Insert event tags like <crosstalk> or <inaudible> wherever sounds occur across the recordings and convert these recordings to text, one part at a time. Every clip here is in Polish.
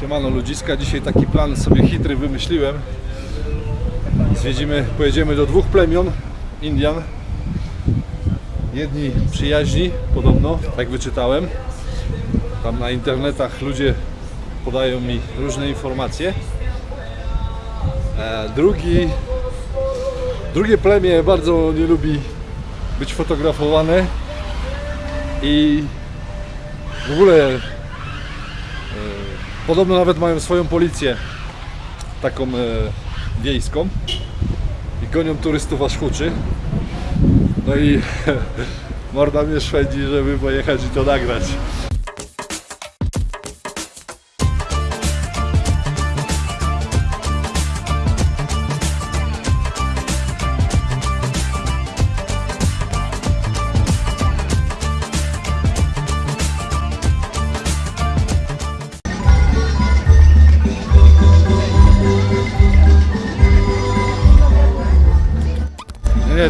Siemano ludziska, dzisiaj taki plan sobie chytry wymyśliłem. Zwiedzimy, pojedziemy do dwóch plemion Indian. Jedni przyjaźni, podobno, tak wyczytałem. Tam na internetach ludzie podają mi różne informacje. E, drugi, drugie plemię bardzo nie lubi być fotografowane i w ogóle podobno nawet mają swoją policję taką e, wiejską i gonią turystów aż huczy. No i <laughs> morda mnie szwedzi, żeby pojechać i to nagrać.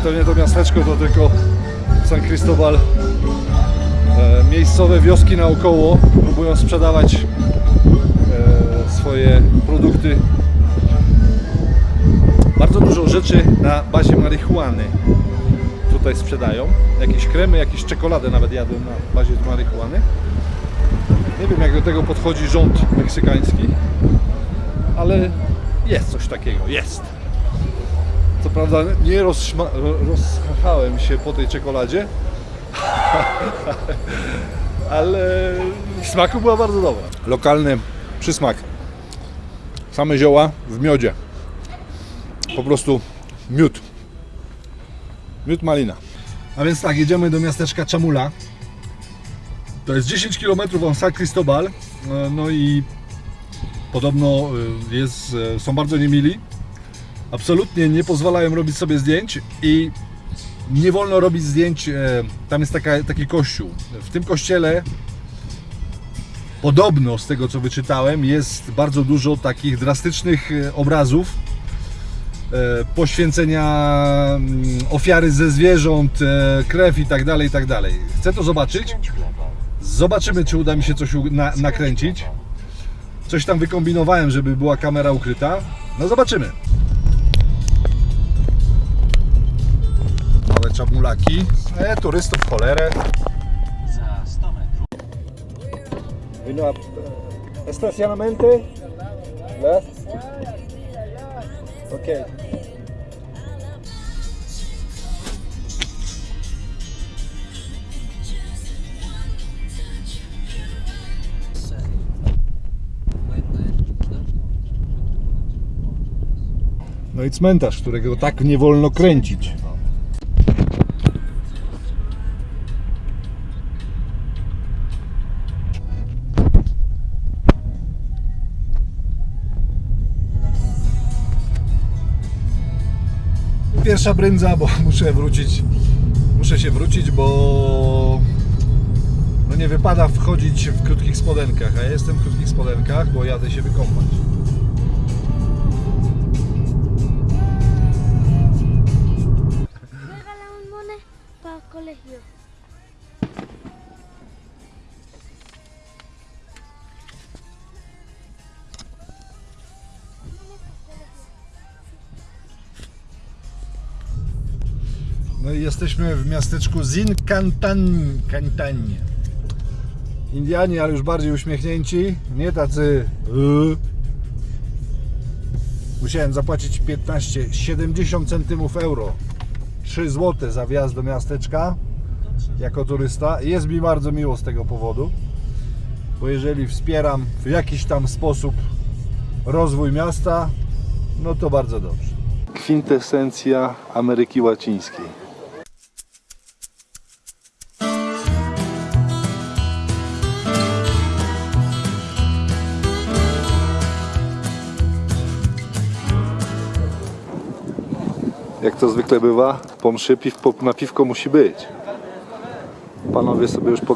To nie to miasteczko, to tylko San Cristobal. E, miejscowe wioski naokoło próbują sprzedawać e, swoje produkty. Bardzo dużo rzeczy na bazie marihuany tutaj sprzedają. Jakieś kremy, jakieś czekoladę nawet jadłem na bazie marihuany. Nie wiem jak do tego podchodzi rząd meksykański, ale jest coś takiego, jest. Co prawda nie rozszma- ro- rozchachałem się po tej czekoladzie, <laughs> ale smaku była bardzo dobra. Lokalny przysmak. Same zioła w miodzie. Po prostu miód. Miód malina. A więc tak, jedziemy do miasteczka Chamula. To jest 10 km od San Cristobal. E, No i podobno e, jest, e, są bardzo niemili absolutnie nie pozwalają robić sobie zdjęć i nie wolno robić zdjęć. e, Tam jest taka, taki kościół. W tym kościele podobno z tego co wyczytałem jest bardzo dużo takich drastycznych e, obrazów e, poświęcenia mm, ofiary ze zwierząt, krew i tak dalej, i tak dalej. Chcę to zobaczyć. Zobaczymy, czy uda mi się coś na, nakręcić. Coś tam wykombinowałem, żeby była kamera ukryta. No zobaczymy. Małe czamulaki. E, turystów w cholerę. Za 100 metrów Vino estacionamiento. ¿Ves? Ok. No i cmentarz, którego tak nie wolno kręcić. Pierwsza brędza, bo <laughs> muszę wrócić. Muszę się wrócić, bo no nie wypada wchodzić w krótkich spodenkach, a ja jestem w krótkich spodenkach, bo jadę się wykąpać. No i jesteśmy w miasteczku Zincantan, Cantanie. Indianie, ale już bardziej uśmiechnięci, nie tacy. Yy. Musiałem zapłacić 15, 70 centymów euro. 3 zł za wjazd do miasteczka jako turysta. Jest mi bardzo miło z tego powodu, bo jeżeli wspieram w jakiś tam sposób rozwój miasta, no to bardzo dobrze. Kwintesencja Ameryki Łacińskiej. Jak to zwykle bywa, po mszy piw, po, na piwko musi być. Panowie sobie już po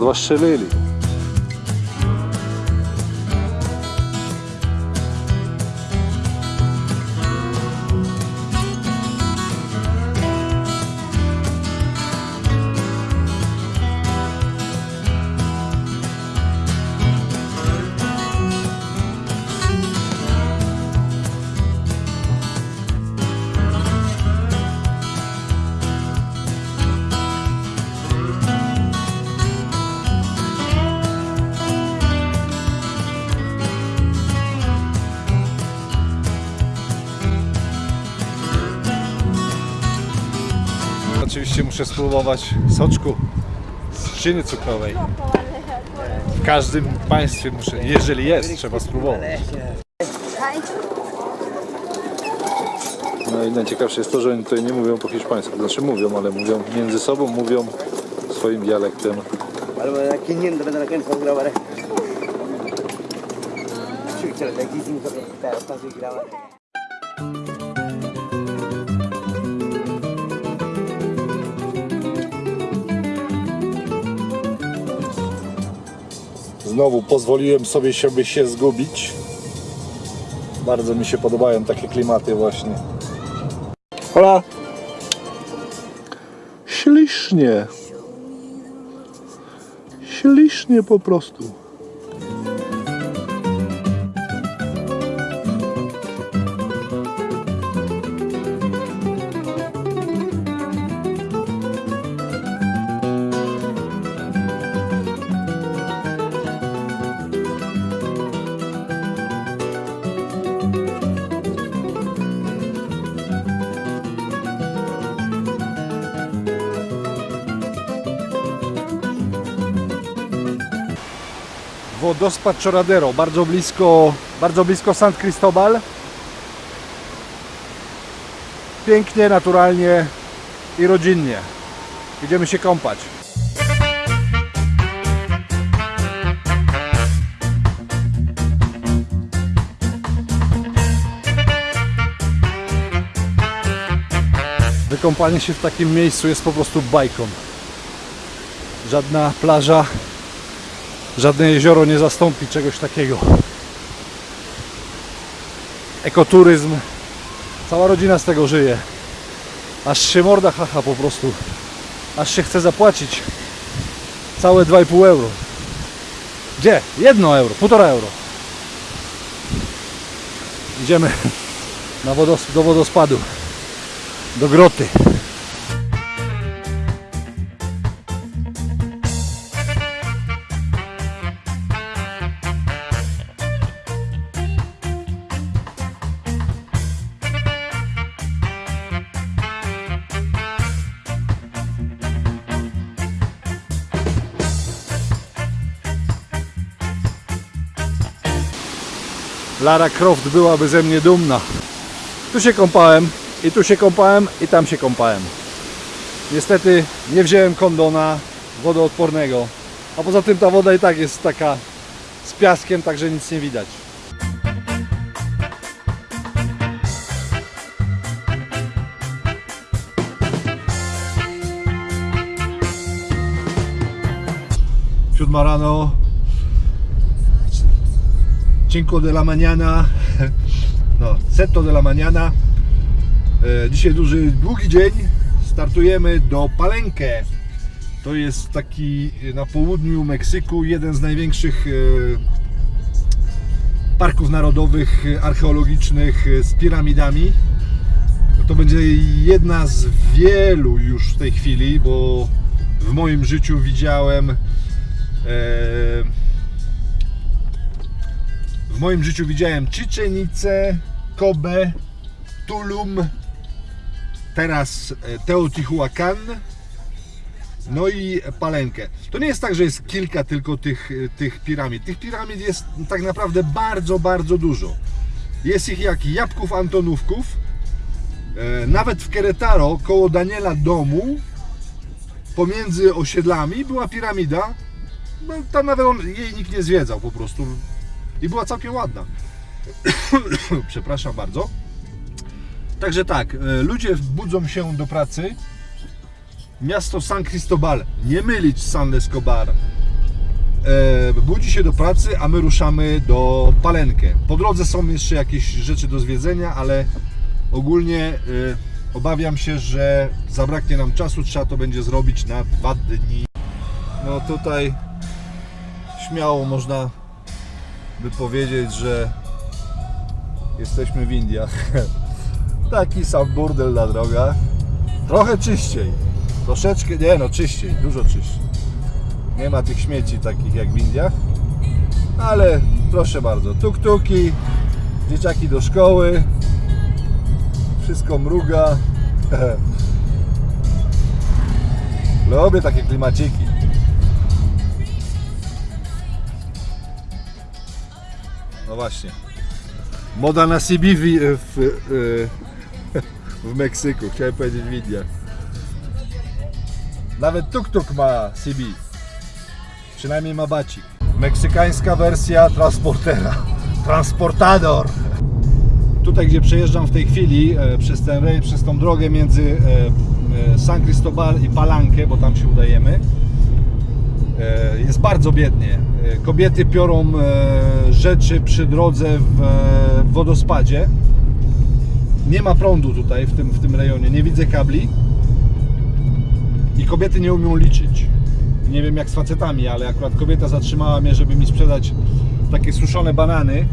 muszę spróbować soczku z trzciny cukrowej. W każdym państwie muszę, jeżeli jest, trzeba spróbować. No i najciekawsze jest to, że oni tutaj nie mówią po hiszpańsku. Znaczy mówią, ale mówią między sobą, mówią swoim dialektem. Bueno, Znowu pozwoliłem sobie siebie się zgubić. Bardzo mi się podobają takie klimaty właśnie. Hola! Ślicznie. Ślicznie po prostu. Wodospad Choradero, bardzo blisko, bardzo blisko San Cristobal. Pięknie, naturalnie i rodzinnie. Idziemy się kąpać. Wykąpanie się w takim miejscu jest po prostu bajką. Żadna plaża Żadne jezioro nie zastąpi czegoś takiego. Ekoturyzm. Cała rodzina z tego żyje. Aż się morda haha po prostu. Aż się chce zapłacić. Całe 2,5 euro. Gdzie? Jedno euro, półtora euro. Idziemy <laughs> na do wodospadu. Do groty. Lara Croft byłaby ze mnie dumna. Tu się kąpałem, i tu się kąpałem, i tam się kąpałem. Niestety nie wziąłem kondona wodoodpornego. A poza tym ta woda i tak jest taka z piaskiem, także nic nie widać. Siódma rano, Cinco de la mañana, no, setto de la mañana. E, Dzisiaj duży, długi dzień. Startujemy do Palenque. To jest taki na południu Meksyku jeden z największych e, parków narodowych e, archeologicznych e, z piramidami. To będzie jedna z wielu już w tej chwili, bo w moim życiu widziałem e, w moim życiu widziałem Czyczenicę, Kobe, Tulum, teraz e, Teotihuacan, no i Palenkę. To nie jest tak, że jest kilka tylko tych, e, tych piramid. Tych piramid jest tak naprawdę bardzo, bardzo dużo. Jest ich jak jabłków Antonówków. E, Nawet w Querétaro, koło Daniela domu, pomiędzy osiedlami była piramida. No, tam nawet on, jej nikt nie zwiedzał po prostu i była całkiem ładna. <coughs> Przepraszam bardzo. Także tak, e, ludzie budzą się do pracy. Miasto San Cristobal, nie mylić San Escobar. E, budzi się do pracy, a my ruszamy do Palenkę. Po drodze są jeszcze jakieś rzeczy do zwiedzenia, ale ogólnie e, obawiam się, że zabraknie nam czasu. Trzeba to będzie zrobić na dwa dni. No tutaj śmiało można by powiedzieć, że jesteśmy w Indiach. <laughs> Taki sam burdel na drogach. Trochę czyściej. Troszeczkę, nie no, czyściej, dużo czyściej. Nie ma tych śmieci takich jak w Indiach. Ale proszę bardzo, tuk-tuki, dzieciaki do szkoły, wszystko mruga. <laughs> Lubię takie klimaciki. Właśnie. Moda na CB w, w, w Meksyku. Chciałem powiedzieć w Indiach. Nawet tuk-tuk ma CB. Przynajmniej ma bacik. Meksykańska wersja transportera. Transportador. Tutaj, gdzie przejeżdżam w tej chwili e, przez, ten, przez tą drogę między e, e, San Cristobal i Palankę, bo tam się udajemy, jest bardzo biednie. E, kobiety piorą e, rzeczy przy drodze w, e, w wodospadzie. Nie ma prądu tutaj w tym, w tym rejonie, nie widzę kabli. I kobiety nie umią liczyć. Nie wiem jak z facetami, ale akurat kobieta zatrzymała mnie, żeby mi sprzedać takie suszone banany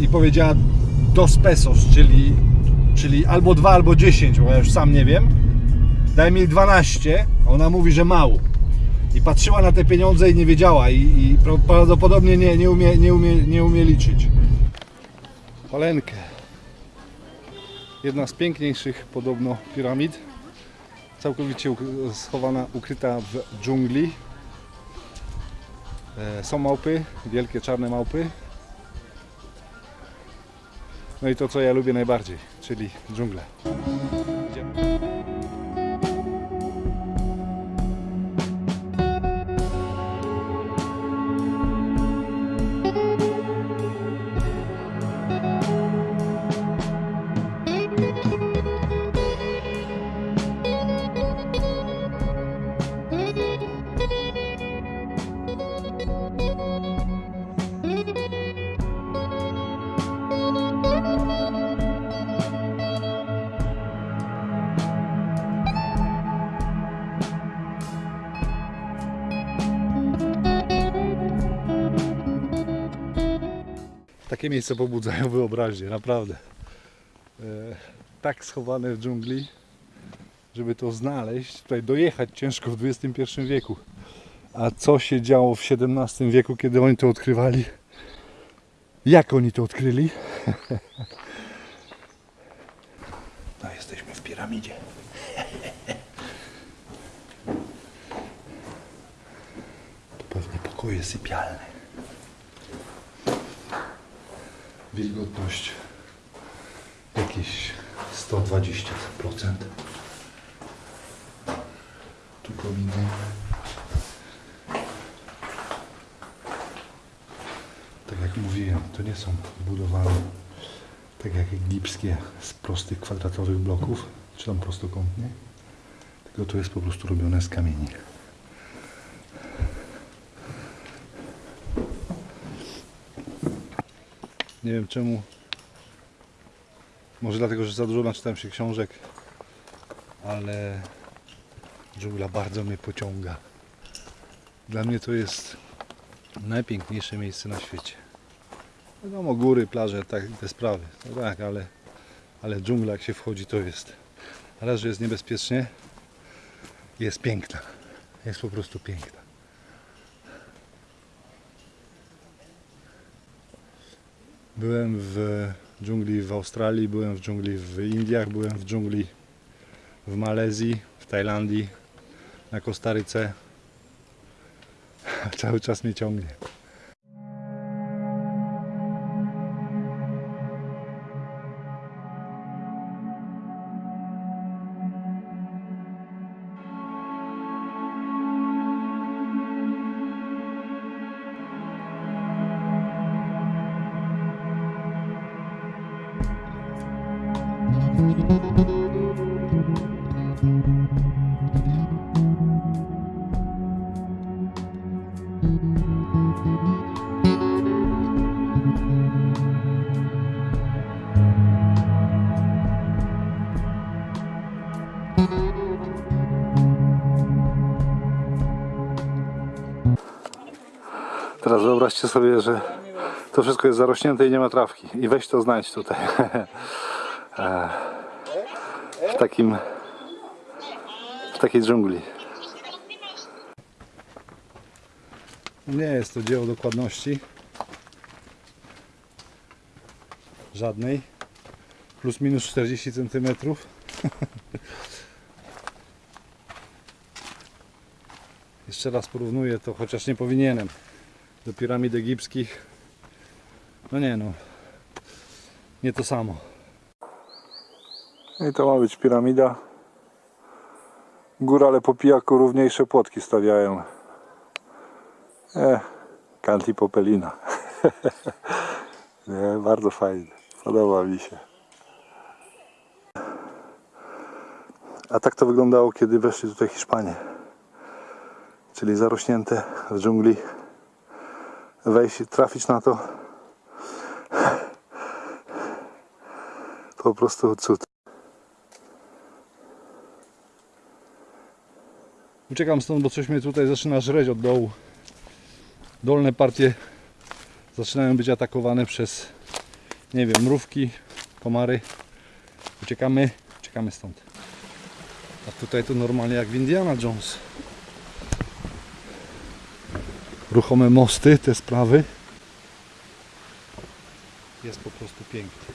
i powiedziała dos pesos, czyli, czyli albo 2, albo 10, bo ja już sam nie wiem. Daj mi 12, a ona mówi, że mało. I patrzyła na te pieniądze i nie wiedziała i, i prawdopodobnie nie, nie, umie, nie, umie, nie umie liczyć. Palenkę. Jedna z piękniejszych podobno piramid. Całkowicie schowana, ukryta w dżungli. E, Są małpy, wielkie czarne małpy. No i to, co ja lubię najbardziej, czyli dżunglę. Takie miejsca pobudzają <laughs> wyobraźnię, naprawdę. E, tak schowane w dżungli, żeby to znaleźć, tutaj dojechać ciężko w XXI wieku. A co się działo w XVII wieku, kiedy oni to odkrywali? Jak oni to odkryli? <laughs> No, jesteśmy w piramidzie. <laughs> To pewnie pokoje sypialne. Wilgotność jakieś 120%. Tu kominy. Tak jak mówiłem, to nie są budowane tak jak egipskie z prostych kwadratowych bloków, czy tam prostokątnie, tylko to jest po prostu robione z kamieni. Nie wiem czemu. Może dlatego, że za dużo naczytałem się książek, ale dżungla bardzo mnie pociąga. Dla mnie to jest najpiękniejsze miejsce na świecie. Wiadomo, góry, plaże, tak, te sprawy. No tak, ale, ale dżungla jak się wchodzi to jest. Raz, że jest niebezpiecznie, jest piękna. Jest po prostu piękna. Byłem w dżungli w Australii, byłem w dżungli w Indiach, byłem w dżungli w Malezji, w Tajlandii, na Kostaryce. <laughs> Cały czas mnie ciągnie. Teraz wyobraźcie sobie, że to wszystko jest zarośnięte i nie ma trawki. I weź to znajdź tutaj. <laughs> E, w takim w takiej dżungli. Nie jest to dzieło dokładności. Żadnej. Plus minus 40 cm. <laughs> jeszcze raz porównuję to, chociaż nie powinienem, do piramid egipskich. No nie no, nie to samo. I to ma być piramida. Górale po pijaku równiejsze płotki stawiają. E, Kanti Popelina. <laughs> nie, bardzo fajnie. Podoba mi się. A tak to wyglądało, kiedy weszli tutaj Hiszpanie. Czyli zarośnięte w dżungli. Wejść trafić na to. Po prostu cud. Uciekam stąd, bo coś mnie tutaj zaczyna żreć od dołu. Dolne partie zaczynają być atakowane przez, nie wiem, mrówki, komary. Uciekamy, uciekamy stąd. A tutaj to normalnie jak w Indiana Jones. Ruchome mosty, te sprawy. Jest po prostu pięknie.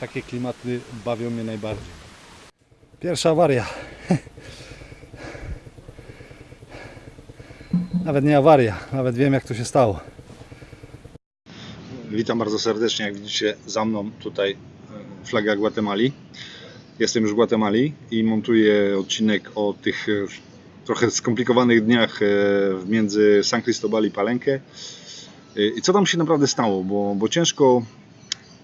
Takie klimaty bawią mnie najbardziej. Pierwsza awaria. <laughs> Nawet nie awaria, nawet wiem jak to się stało. Witam bardzo serdecznie, jak widzicie za mną tutaj e, flaga Gwatemali. Jestem już w Gwatemali i montuję odcinek o tych e, trochę skomplikowanych dniach e, między San Cristobal i Palenque. E, I co tam się naprawdę stało, bo, bo ciężko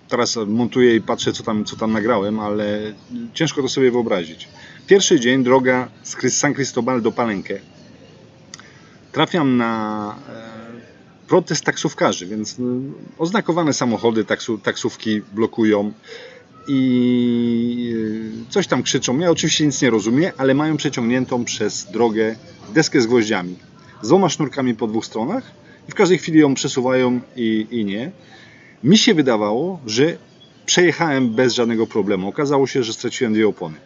teraz montuję i patrzę co tam, co tam nagrałem, ale ciężko to sobie wyobrazić. Pierwszy dzień droga z San Cristobal do Palenque. Trafiam na e, protest taksówkarzy, więc e, oznakowane samochody, taksu, taksówki blokują i e, coś tam krzyczą. Ja oczywiście nic nie rozumiem, ale mają przeciągniętą przez drogę deskę z gwoździami. Z dwoma sznurkami po dwóch stronach i w każdej chwili ją przesuwają i, i nie. Mi się wydawało, że przejechałem bez żadnego problemu. Okazało się, że straciłem dwie opony.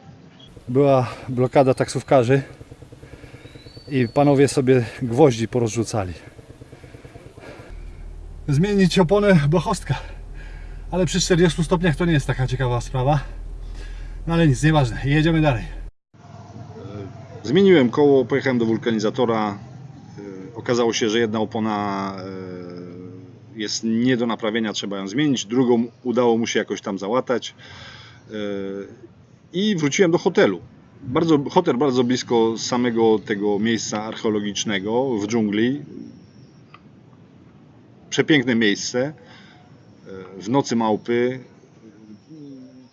Była blokada taksówkarzy i panowie sobie gwoździ porozrzucali. Zmienić oponę blachostka. Ale przy 40 stopniach to nie jest taka ciekawa sprawa. No ale nic, nieważne. Jedziemy dalej. Zmieniłem koło, pojechałem do wulkanizatora. Yy, Okazało się, że jedna opona yy, jest nie do naprawienia, trzeba ją zmienić. Drugą udało mu się jakoś tam załatać. I wróciłem do hotelu. Bardzo, hotel bardzo blisko samego tego miejsca archeologicznego w dżungli. Przepiękne miejsce. Yy, W nocy małpy,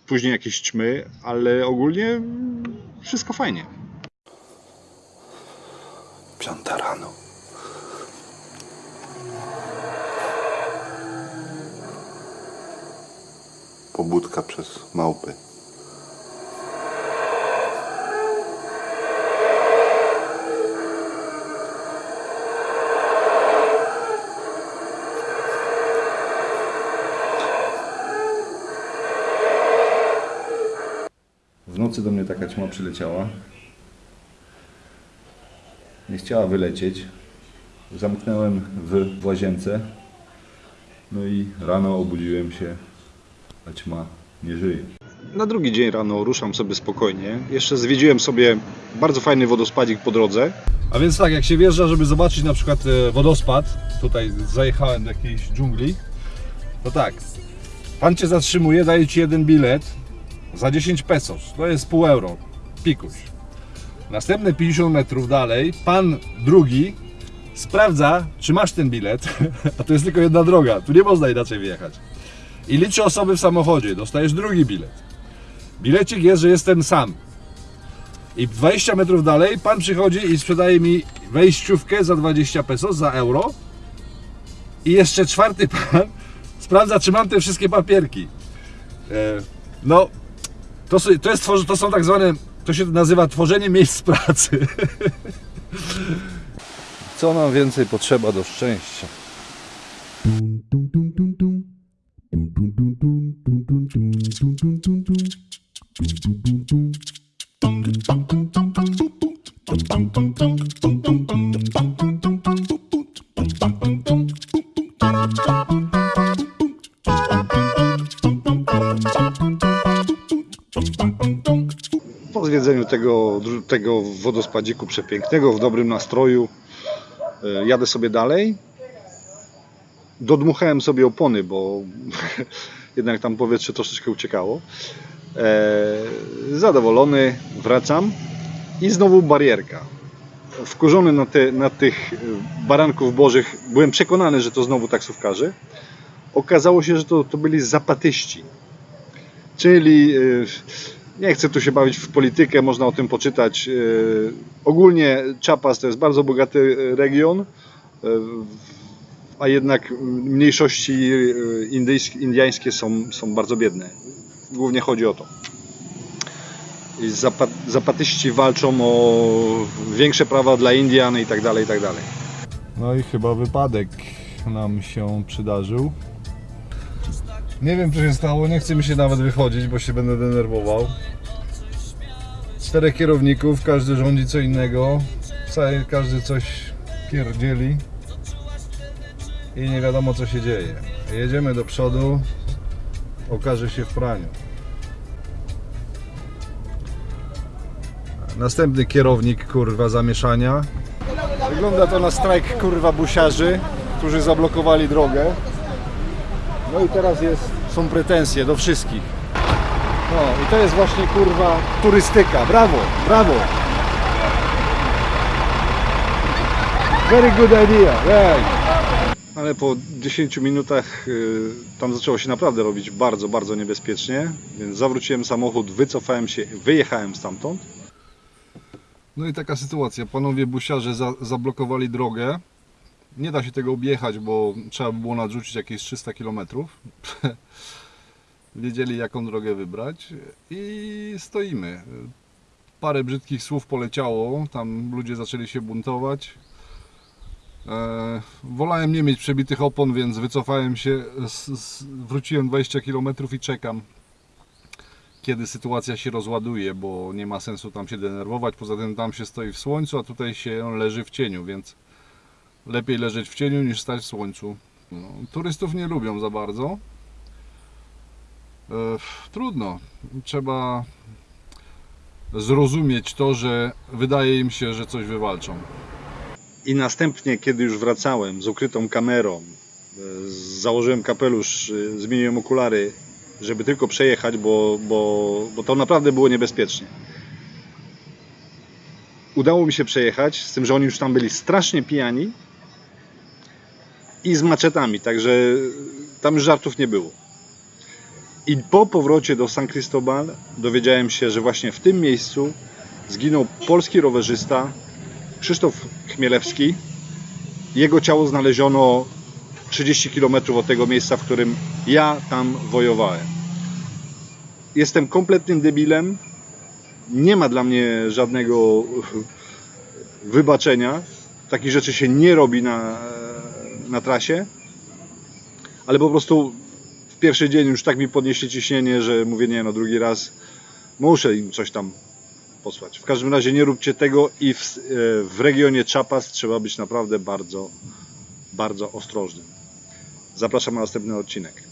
później jakieś ćmy, ale ogólnie wszystko fajnie. Piąta rano. Pobudka przez małpy. Nocy do mnie taka ćma przyleciała. Nie chciała wylecieć. Zamknąłem w, w łazience. No i rano obudziłem się, a ćma nie żyje. Na drugi dzień rano ruszam sobie spokojnie. Jeszcze zwiedziłem sobie bardzo fajny wodospadzik po drodze. A więc tak, jak się wjeżdża, żeby zobaczyć na przykład e, wodospad, tutaj zajechałem do jakiejś dżungli, to tak, pan cię zatrzymuje, daje ci jeden bilet, za 10 pesos. To jest pół euro. Pikuś. Następne 50 metrów dalej, pan drugi sprawdza, czy masz ten bilet, <laughs> a to jest tylko jedna droga, tu nie można inaczej wyjechać. I liczy osoby w samochodzie, dostajesz drugi bilet. Bilecik jest, że jestem sam. I 20 metrów dalej pan przychodzi i sprzedaje mi wejściówkę za 20 pesos, za euro. I jeszcze czwarty <laughs> pan sprawdza, czy mam te wszystkie papierki. E, no, to, to, jest, to są tak zwane, to się nazywa tworzenie miejsc pracy. Co nam więcej potrzeba do szczęścia? zwiedzeniu tego, tego wodospadziku przepięknego, w dobrym nastroju, e, jadę sobie dalej. Dodmuchałem sobie opony, bo <laughs> jednak tam powietrze troszeczkę uciekało. E, zadowolony, wracam i znowu barierka. Wkurzony na, te, na tych e, baranków bożych, byłem przekonany, że to znowu taksówkarze. Okazało się, że to, to byli zapatyści, czyli nie chcę tu się bawić w politykę, można o tym poczytać. E, Ogólnie Chiapas to jest bardzo bogaty e, region, e, a jednak mniejszości indyjskie, są, są bardzo biedne. Głównie chodzi o to. Zapatyści walczą o większe prawa dla Indian i tak dalej, i tak dalej. No i chyba wypadek nam się przydarzył. Nie wiem co się stało, nie chce mi się nawet wychodzić, bo się będę denerwował. Czterech kierowników, każdy rządzi co innego, każdy coś pierdzieli i nie wiadomo co się dzieje. Jedziemy do przodu, okaże się w praniu. Następny kierownik, kurwa, zamieszania. Wygląda to na strajk, kurwa, busiarzy, którzy zablokowali drogę. No i teraz jest, są pretensje do wszystkich. No i to jest właśnie, kurwa, turystyka. Brawo, brawo. Very good idea, right. Ale po 10 minutach y, tam zaczęło się naprawdę robić bardzo, bardzo niebezpiecznie, więc zawróciłem samochód, wycofałem się, wyjechałem stamtąd. No i taka sytuacja. Panowie busiarze za, zablokowali drogę. Nie da się tego objechać, bo trzeba by było nadrzucić jakieś 300 km. <laughs> Wiedzieli jaką drogę wybrać i stoimy. Parę brzydkich słów poleciało, tam ludzie zaczęli się buntować. E, wolałem nie mieć przebitych opon, więc wycofałem się, wróciłem 20 km i czekam kiedy sytuacja się rozładuje, bo nie ma sensu tam się denerwować. Poza tym tam się stoi w słońcu, a tutaj się leży w cieniu, więc lepiej leżeć w cieniu niż stać w słońcu. No, turystów nie lubią za bardzo. E, trudno. Trzeba zrozumieć to, że wydaje im się, że coś wywalczą. I następnie, kiedy już wracałem z ukrytą kamerą, e, założyłem kapelusz, e, zmieniłem okulary, żeby tylko przejechać, bo, bo, bo to naprawdę było niebezpiecznie. Udało mi się przejechać, z tym, że oni już tam byli strasznie pijani i z maczetami, także tam już żartów nie było. I po powrocie do San Cristobal dowiedziałem się, że właśnie w tym miejscu zginął polski rowerzysta Krzysztof Chmielewski. Jego ciało znaleziono 30 km od tego miejsca, w którym ja tam wojowałem. Jestem kompletnym debilem. Nie ma dla mnie żadnego wybaczenia. Takich rzeczy się nie robi na, na trasie. Ale po prostu w pierwszy dzień już tak mi podnieśli ciśnienie, że mówię nie, no drugi raz muszę im coś tam posłać. W każdym razie nie róbcie tego i w, w regionie Chiapas trzeba być naprawdę bardzo, bardzo ostrożnym. Zapraszam na następny odcinek.